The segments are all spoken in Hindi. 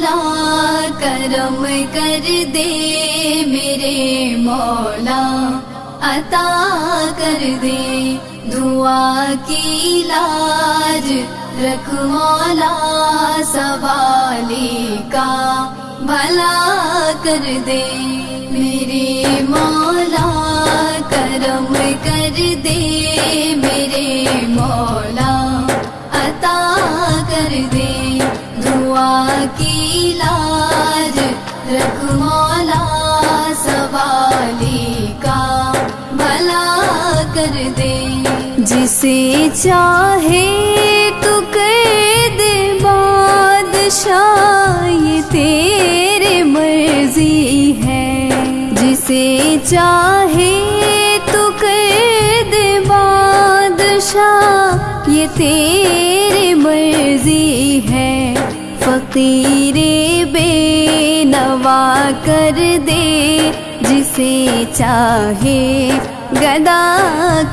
करम कर दे मेरे मौला। अता कर दे दुआ की लाज, रख मौला सवाली का। भला कर दे मेरे मौला, करम कर दे मेरे मौला। अता कर दे दुआ की लाज रख मौला सवाली का भला कर दे। जिसे चाहे तो कर दे, बादशाह ये तेरे मर्ज़ी है। जिसे चाहे तो कर दे, बादशाह ये तेरे मर्ज़ी है। फकीरे बेनवा कर दे जिसे चाहे गदा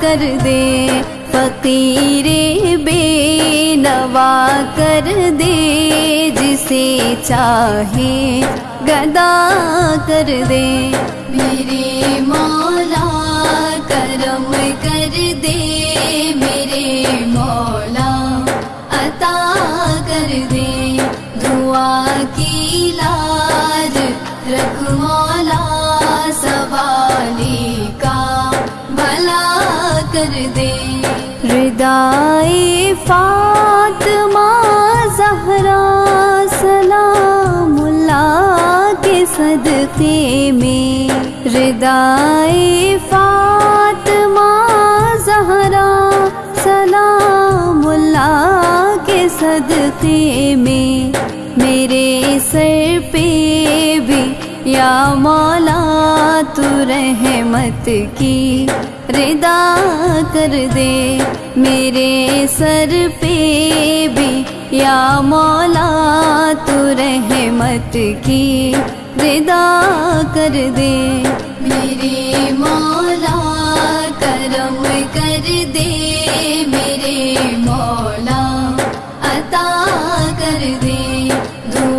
कर दे। फकीरे बेनवा कर दे जिसे चाहे गदा कर दे। मेरे मौला करम कर दे मेरे मौला अता कर दे दुआ की लाज रख मौला सवाली का भला कर दे। फातमा जहरा सलामुल्ला के सदके में। फातमा जहरा सलामुल्ला के सदके में मेरे सर पे भी या मौला, तू रहमत की रिदा कर दे। मेरे सर पे भी या मौला, तू रहमत की रिदा कर दे। मेरे मौला, करम कर दे। मेरे मौला, अता कर दे।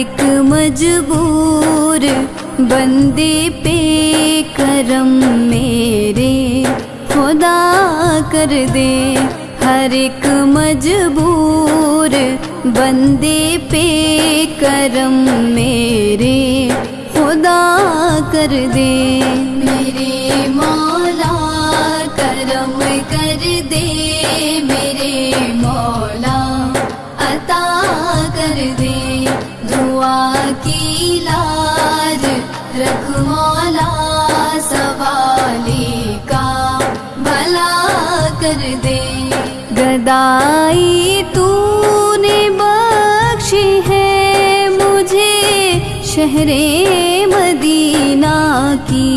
एक मजबूर बंदे पे करम मेरे, खुदा कर दे। हर एक मजबूर बंदे पे करम मेरे, खुदा कर दे। मेरे मौला करम कर दे, मेरे मौला अता कर दे। दुआ की लाज रख मौला सवाली का भला कर दे। गदाई तूने बख्शी है मुझे शहरे मदीना की।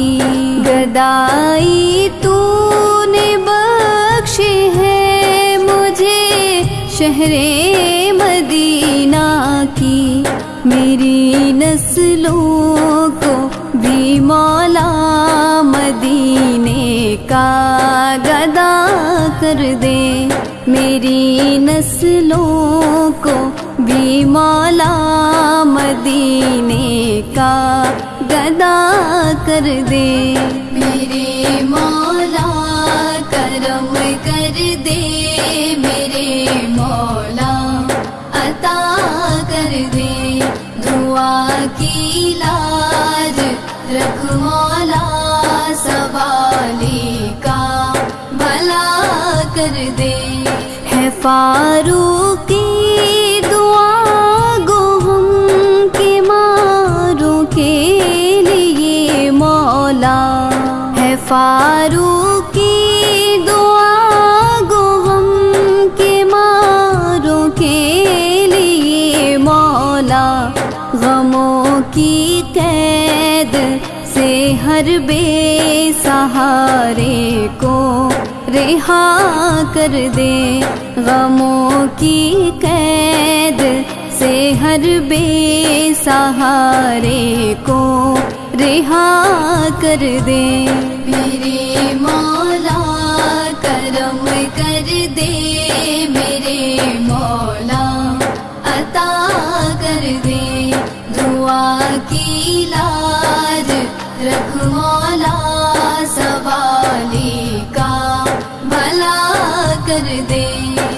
गदाई तूने बख्शी है मुझे शहरे नस्लों को भी मौला मदीने का गदा कर दे। मेरी नस्लों को भी मौला मदीने का गदा कर दे। मेरे मौला करम कर दे मेरे मौला की लाज रख सवाली का भला कर दे। है फारूकी दुआ गो हम के मारों के लिए मौला। है फारूकी बेसहारे को रिहा कर दे, गमों की कैद से हर बेसहारे को रिहा कर दे। मेरे मौला करम कर दे, मेरे मौला अता कर दे। दुआ की लाज रख dil